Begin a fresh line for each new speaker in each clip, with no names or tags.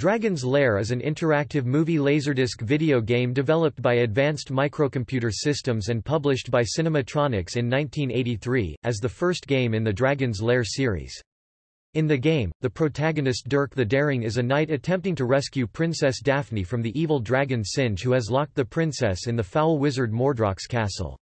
Dragon's Lair is an interactive movie laserdisc video game developed by Advanced Microcomputer Systems and published by Cinematronics in 1983, as the first game in the Dragon's Lair series. In the game, the protagonist Dirk the Daring is a knight attempting to rescue Princess Daphne from the evil dragon Singe who has locked the princess in the foul wizard Mordroc's castle.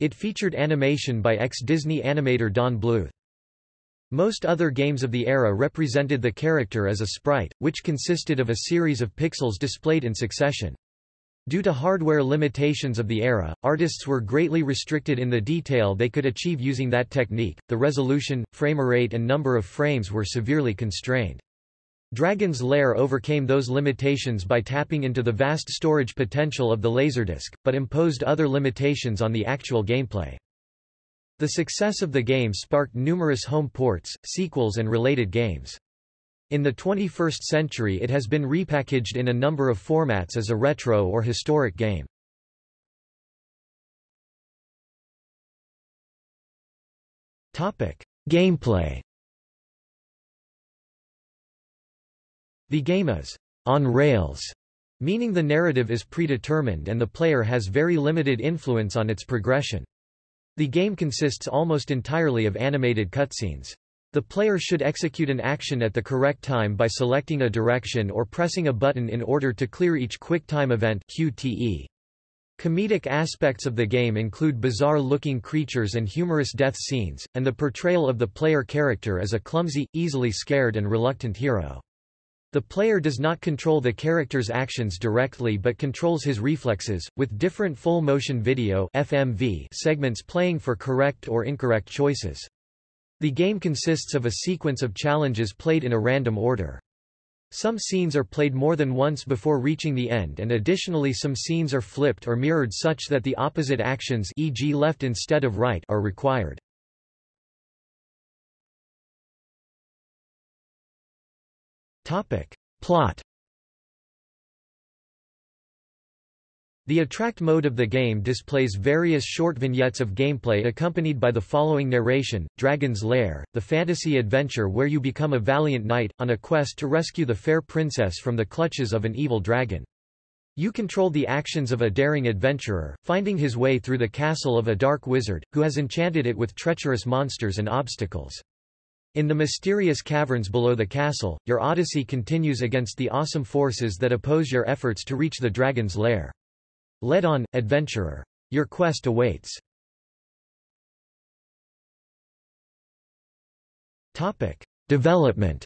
It featured animation by ex-Disney animator Don Bluth. Most other games of the era represented the character as a sprite, which consisted of a series of pixels displayed in succession. Due to hardware limitations of the era, artists were greatly restricted in the detail they could achieve using that technique, the resolution, frame rate and number of frames were severely constrained. Dragon's Lair overcame those limitations by tapping into the vast storage potential of the Laserdisc, but imposed other limitations on the actual gameplay. The success of the game sparked numerous home ports, sequels and related games. In the 21st century it has been repackaged in a number of formats as a retro or historic game. Topic: Gameplay The game is on rails, meaning the narrative is predetermined and the player has very limited influence on its progression. The game consists almost entirely of animated cutscenes. The player should execute an action at the correct time by selecting a direction or pressing a button in order to clear each QuickTime event QTE. Comedic aspects of the game include bizarre-looking creatures and humorous death scenes, and the portrayal of the player character as a clumsy, easily scared and reluctant hero. The player does not control the character's actions directly but controls his reflexes, with different full-motion video FMV segments playing for correct or incorrect choices. The game consists of a sequence of challenges played in a random order. Some scenes are played more than once before reaching the end and additionally some scenes are flipped or mirrored such that the opposite actions e.g. left instead of right are required. Topic. Plot The Attract mode of the game displays various short vignettes of gameplay accompanied by the following narration, Dragon's Lair, the fantasy adventure where you become a valiant knight, on a quest to rescue the fair princess from the clutches of an evil dragon. You control the actions of a daring adventurer, finding his way through the castle of a dark wizard, who has enchanted it with treacherous monsters and obstacles. In the mysterious caverns below the castle, your odyssey continues against the awesome forces that oppose your efforts to reach the dragon's lair. Lead on, adventurer. Your quest awaits. Topic. Development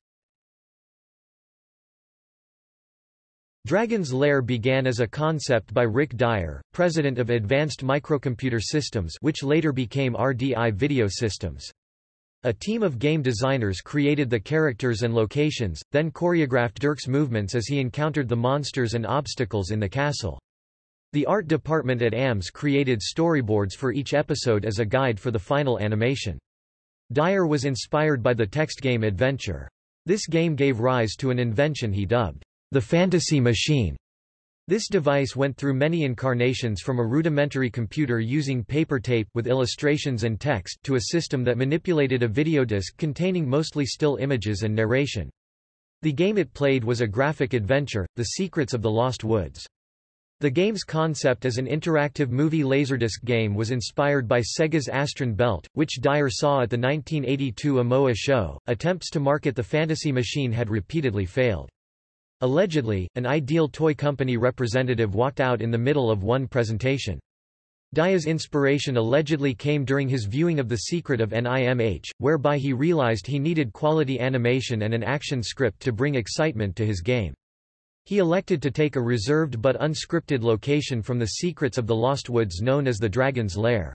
Dragon's Lair began as a concept by Rick Dyer, president of Advanced Microcomputer Systems which later became RDI Video Systems. A team of game designers created the characters and locations, then choreographed Dirk's movements as he encountered the monsters and obstacles in the castle. The art department at AMS created storyboards for each episode as a guide for the final animation. Dyer was inspired by the text game Adventure. This game gave rise to an invention he dubbed the Fantasy Machine. This device went through many incarnations from a rudimentary computer using paper tape with illustrations and text to a system that manipulated a videodisc containing mostly still images and narration. The game it played was a graphic adventure, The Secrets of the Lost Woods. The game's concept as an interactive movie laserdisc game was inspired by Sega's Astron Belt, which Dyer saw at the 1982 AMOA show. Attempts to market the fantasy machine had repeatedly failed. Allegedly, an Ideal Toy Company representative walked out in the middle of one presentation. Dyer's inspiration allegedly came during his viewing of The Secret of NIMH, whereby he realized he needed quality animation and an action script to bring excitement to his game. He elected to take a reserved but unscripted location from The Secrets of the Lost Woods known as the Dragon's Lair.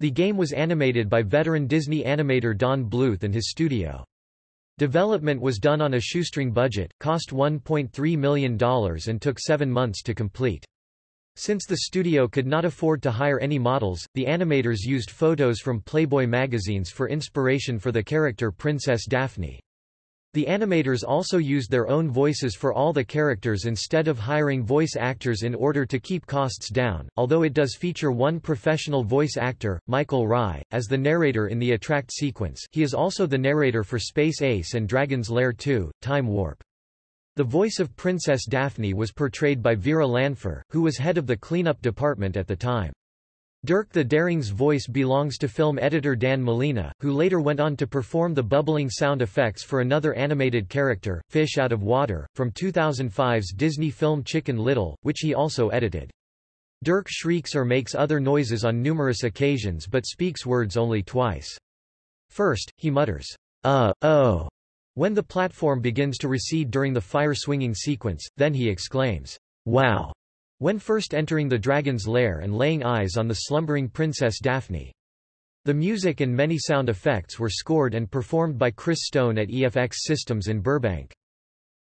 The game was animated by veteran Disney animator Don Bluth and his studio. Development was done on a shoestring budget, cost $1.3 million and took seven months to complete. Since the studio could not afford to hire any models, the animators used photos from Playboy magazines for inspiration for the character Princess Daphne. The animators also used their own voices for all the characters instead of hiring voice actors in order to keep costs down, although it does feature one professional voice actor, Michael Rye, as the narrator in the Attract sequence he is also the narrator for Space Ace and Dragon's Lair 2, Time Warp. The voice of Princess Daphne was portrayed by Vera Lanpher, who was head of the cleanup department at the time. Dirk the Daring's voice belongs to film editor Dan Molina, who later went on to perform the bubbling sound effects for another animated character, Fish Out of Water, from 2005's Disney film Chicken Little, which he also edited. Dirk shrieks or makes other noises on numerous occasions but speaks words only twice. First, he mutters, uh, oh, when the platform begins to recede during the fire-swinging sequence, then he exclaims, wow, when first entering the dragon's lair and laying eyes on the slumbering Princess Daphne. The music and many sound effects were scored and performed by Chris Stone at EFX Systems in Burbank.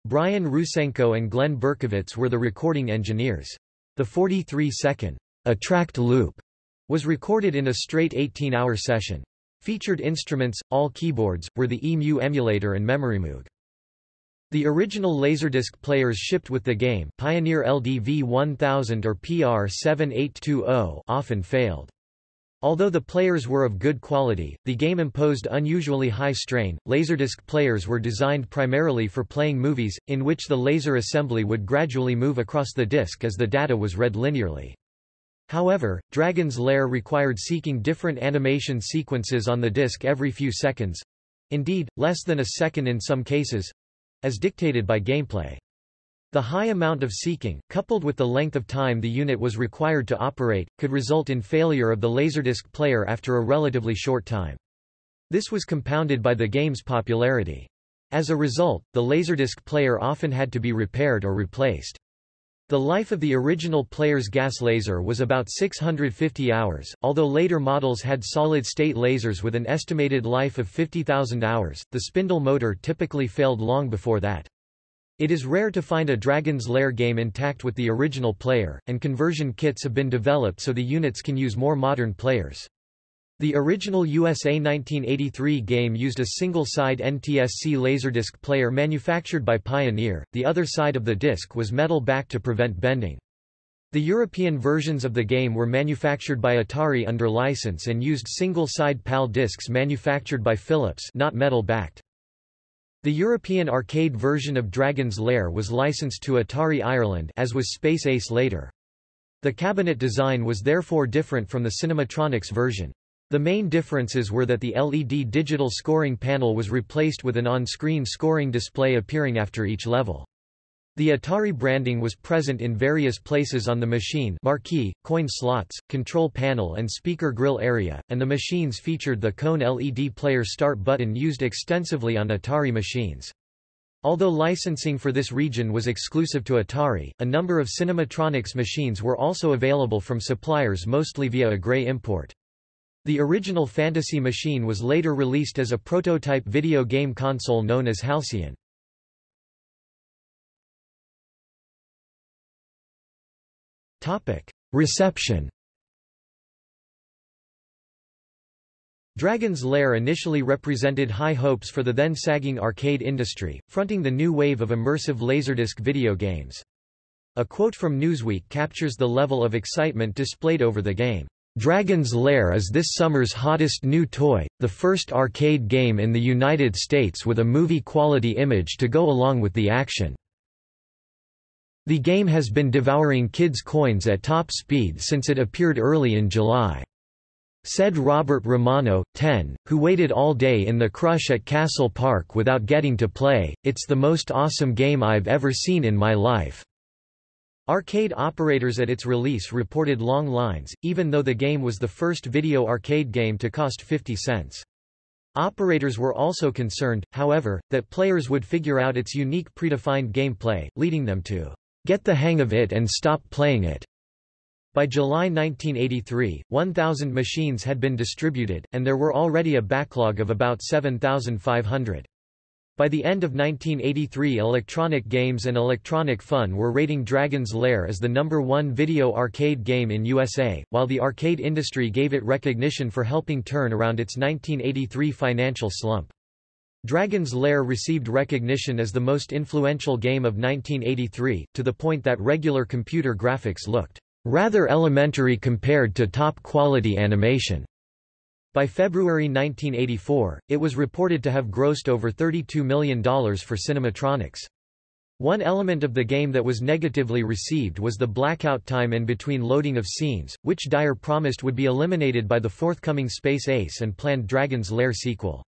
Brian Rusenko and Glenn Berkowitz were the recording engineers. The 43-second attract loop was recorded in a straight 18-hour session. Featured instruments, all keyboards, were the EMU emulator and MemoryMoog. The original Laserdisc players shipped with the game Pioneer LDV 1000 or PR7820 often failed. Although the players were of good quality, the game imposed unusually high strain. Laserdisc players were designed primarily for playing movies, in which the laser assembly would gradually move across the disc as the data was read linearly. However, Dragon's Lair required seeking different animation sequences on the disc every few seconds—indeed, less than a second in some cases, as dictated by gameplay. The high amount of seeking, coupled with the length of time the unit was required to operate, could result in failure of the Laserdisc player after a relatively short time. This was compounded by the game's popularity. As a result, the Laserdisc player often had to be repaired or replaced. The life of the original player's gas laser was about 650 hours, although later models had solid-state lasers with an estimated life of 50,000 hours, the spindle motor typically failed long before that. It is rare to find a Dragon's Lair game intact with the original player, and conversion kits have been developed so the units can use more modern players. The original USA 1983 game used a single-side NTSC Laserdisc player manufactured by Pioneer, the other side of the disc was metal back to prevent bending. The European versions of the game were manufactured by Atari under license and used single-side PAL discs manufactured by Philips not metal-backed. The European arcade version of Dragon's Lair was licensed to Atari Ireland as was Space Ace later. The cabinet design was therefore different from the Cinematronics version. The main differences were that the LED digital scoring panel was replaced with an on-screen scoring display appearing after each level. The Atari branding was present in various places on the machine marquee, coin slots, control panel and speaker grill area, and the machines featured the cone LED player start button used extensively on Atari machines. Although licensing for this region was exclusive to Atari, a number of Cinematronics machines were also available from suppliers mostly via a gray import. The original Fantasy machine was later released as a prototype video game console known as Halcyon. Reception Dragon's Lair initially represented high hopes for the then sagging arcade industry, fronting the new wave of immersive Laserdisc video games. A quote from Newsweek captures the level of excitement displayed over the game. Dragon's Lair is this summer's hottest new toy, the first arcade game in the United States with a movie-quality image to go along with the action. The game has been devouring kids' coins at top speed since it appeared early in July. Said Robert Romano, 10, who waited all day in the crush at Castle Park without getting to play, it's the most awesome game I've ever seen in my life. Arcade operators at its release reported long lines, even though the game was the first video arcade game to cost 50 cents. Operators were also concerned, however, that players would figure out its unique predefined gameplay, leading them to get the hang of it and stop playing it. By July 1983, 1,000 machines had been distributed, and there were already a backlog of about 7,500. By the end of 1983 Electronic Games and Electronic Fun were rating Dragon's Lair as the number one video arcade game in USA, while the arcade industry gave it recognition for helping turn around its 1983 financial slump. Dragon's Lair received recognition as the most influential game of 1983, to the point that regular computer graphics looked rather elementary compared to top-quality animation. By February 1984, it was reported to have grossed over $32 million for Cinematronics. One element of the game that was negatively received was the blackout time in between loading of scenes, which Dyer promised would be eliminated by the forthcoming Space Ace and planned Dragon's Lair sequel.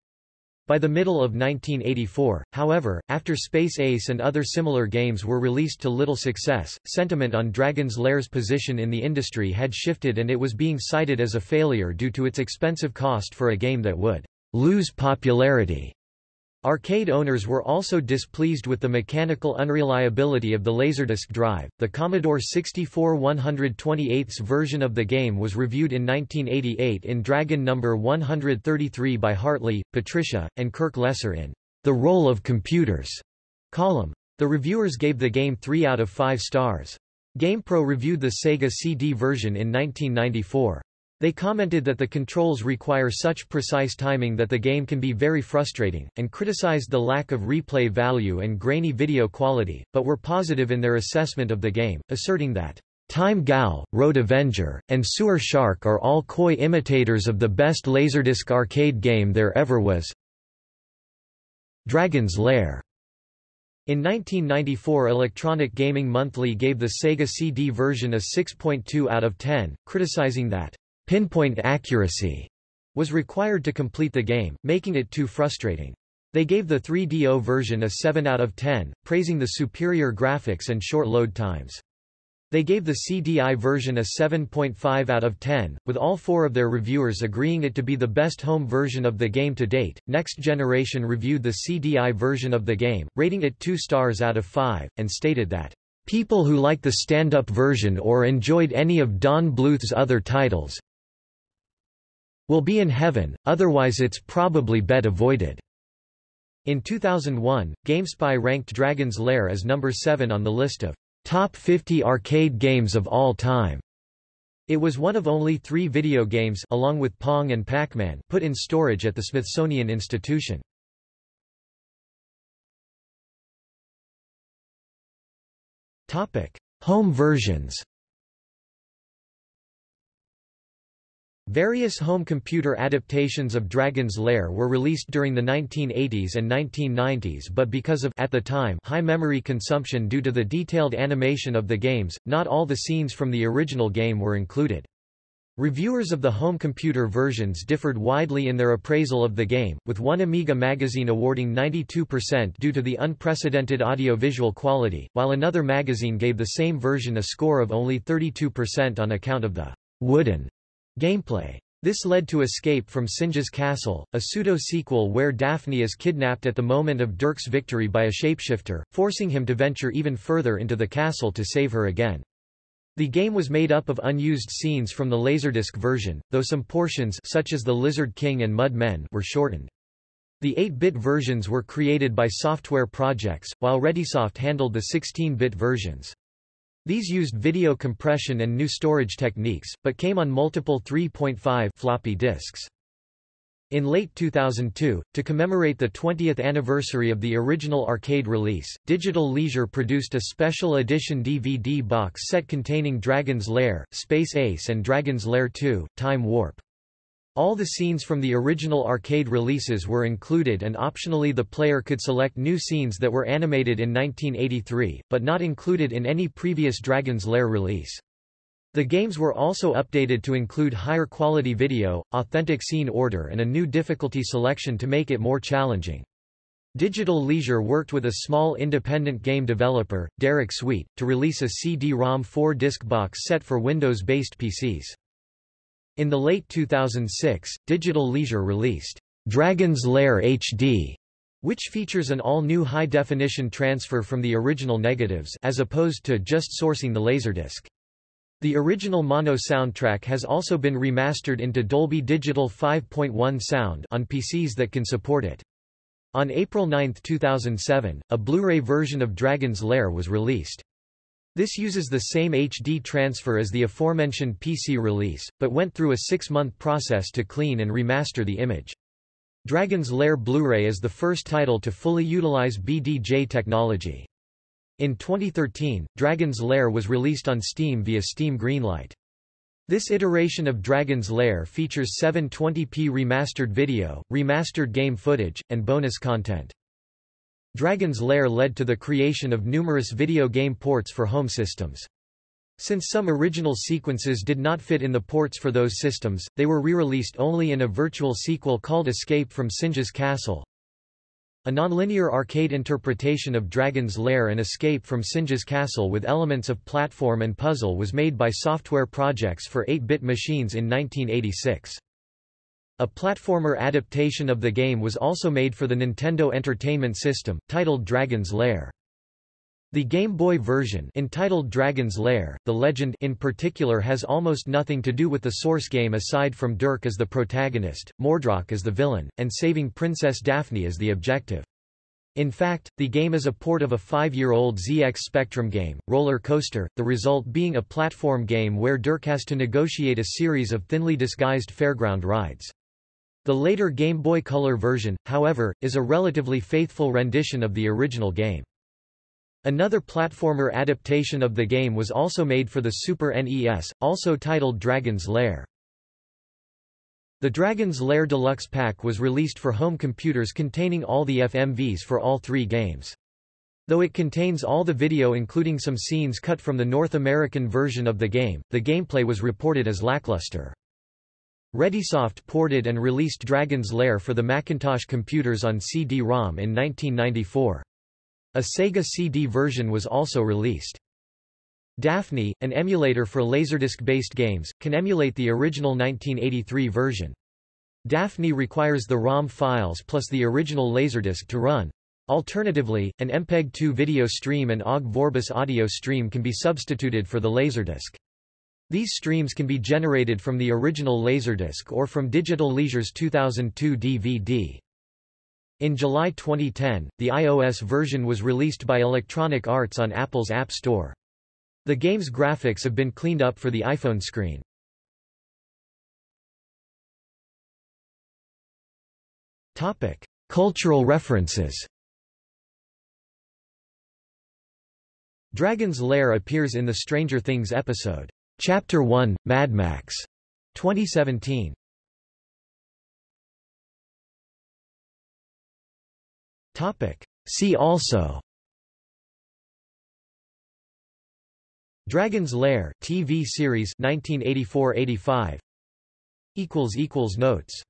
By the middle of 1984, however, after Space Ace and other similar games were released to little success, sentiment on Dragon's Lair's position in the industry had shifted and it was being cited as a failure due to its expensive cost for a game that would lose popularity. Arcade owners were also displeased with the mechanical unreliability of the Laserdisc drive. The Commodore 64 128's version of the game was reviewed in 1988 in Dragon No. 133 by Hartley, Patricia, and Kirk Lesser in The Role of Computers column. The reviewers gave the game 3 out of 5 stars. GamePro reviewed the Sega CD version in 1994. They commented that the controls require such precise timing that the game can be very frustrating, and criticized the lack of replay value and grainy video quality, but were positive in their assessment of the game, asserting that Time Gal, Road Avenger, and Sewer Shark are all coy imitators of the best Laserdisc arcade game there ever was. Dragon's Lair in 1994 Electronic Gaming Monthly gave the Sega CD version a 6.2 out of 10, criticizing that Pinpoint accuracy was required to complete the game, making it too frustrating. They gave the 3DO version a 7 out of 10, praising the superior graphics and short load times. They gave the CDI version a 7.5 out of 10, with all four of their reviewers agreeing it to be the best home version of the game to date. Next Generation reviewed the CDI version of the game, rating it 2 stars out of 5, and stated that People who like the stand-up version or enjoyed any of Don Bluth's other titles, will be in heaven, otherwise it's probably bet avoided. In 2001, GameSpy ranked Dragon's Lair as number 7 on the list of top 50 arcade games of all time. It was one of only three video games along with Pong and Pac-Man put in storage at the Smithsonian Institution. Home versions Various home computer adaptations of Dragon's Lair were released during the 1980s and 1990s but because of at the time high memory consumption due to the detailed animation of the games, not all the scenes from the original game were included. Reviewers of the home computer versions differed widely in their appraisal of the game, with one Amiga magazine awarding 92% due to the unprecedented audio-visual quality, while another magazine gave the same version a score of only 32% on account of the wooden Gameplay. This led to Escape from Singe's Castle, a pseudo-sequel where Daphne is kidnapped at the moment of Dirk's victory by a shapeshifter, forcing him to venture even further into the castle to save her again. The game was made up of unused scenes from the Laserdisc version, though some portions such as the Lizard King and Mud Men were shortened. The 8-bit versions were created by Software Projects, while Readysoft handled the 16-bit versions. These used video compression and new storage techniques, but came on multiple 3.5 floppy disks. In late 2002, to commemorate the 20th anniversary of the original arcade release, Digital Leisure produced a special edition DVD box set containing Dragon's Lair, Space Ace and Dragon's Lair 2, Time Warp. All the scenes from the original arcade releases were included and optionally the player could select new scenes that were animated in 1983, but not included in any previous Dragon's Lair release. The games were also updated to include higher quality video, authentic scene order and a new difficulty selection to make it more challenging. Digital Leisure worked with a small independent game developer, Derek Sweet, to release a CD-ROM 4-disc box set for Windows-based PCs. In the late 2006, Digital Leisure released Dragon's Lair HD, which features an all-new high-definition transfer from the original negatives as opposed to just sourcing the Laserdisc. The original mono soundtrack has also been remastered into Dolby Digital 5.1 sound on PCs that can support it. On April 9, 2007, a Blu-ray version of Dragon's Lair was released. This uses the same HD transfer as the aforementioned PC release, but went through a six-month process to clean and remaster the image. Dragon's Lair Blu-ray is the first title to fully utilize BDJ technology. In 2013, Dragon's Lair was released on Steam via Steam Greenlight. This iteration of Dragon's Lair features 720p remastered video, remastered game footage, and bonus content. Dragon's Lair led to the creation of numerous video game ports for home systems. Since some original sequences did not fit in the ports for those systems, they were re-released only in a virtual sequel called Escape from Singe's Castle. A nonlinear arcade interpretation of Dragon's Lair and Escape from Singe's Castle with elements of platform and puzzle was made by Software Projects for 8-bit machines in 1986. A platformer adaptation of the game was also made for the Nintendo Entertainment System, titled Dragon's Lair. The Game Boy version entitled Dragon's Lair, the legend in particular has almost nothing to do with the source game aside from Dirk as the protagonist, Mordroc as the villain, and saving Princess Daphne as the objective. In fact, the game is a port of a five-year-old ZX Spectrum game, Roller Coaster, the result being a platform game where Dirk has to negotiate a series of thinly disguised fairground rides. The later Game Boy Color version, however, is a relatively faithful rendition of the original game. Another platformer adaptation of the game was also made for the Super NES, also titled Dragon's Lair. The Dragon's Lair Deluxe Pack was released for home computers containing all the FMVs for all three games. Though it contains all the video including some scenes cut from the North American version of the game, the gameplay was reported as lackluster. Readysoft ported and released Dragon's Lair for the Macintosh computers on CD-ROM in 1994. A Sega CD version was also released. Daphne, an emulator for Laserdisc-based games, can emulate the original 1983 version. Daphne requires the ROM files plus the original Laserdisc to run. Alternatively, an MPEG-2 video stream and OGG Vorbis audio stream can be substituted for the Laserdisc. These streams can be generated from the original Laserdisc or from Digital Leisure's 2002 DVD. In July 2010, the iOS version was released by Electronic Arts on Apple's App Store. The game's graphics have been cleaned up for the iPhone screen. Topic: Cultural references. Dragon's Lair appears in the Stranger Things episode, Chapter 1, Mad Max, 2017. Topic. See also Dragon's Lair TV series 1984-85 equals equals notes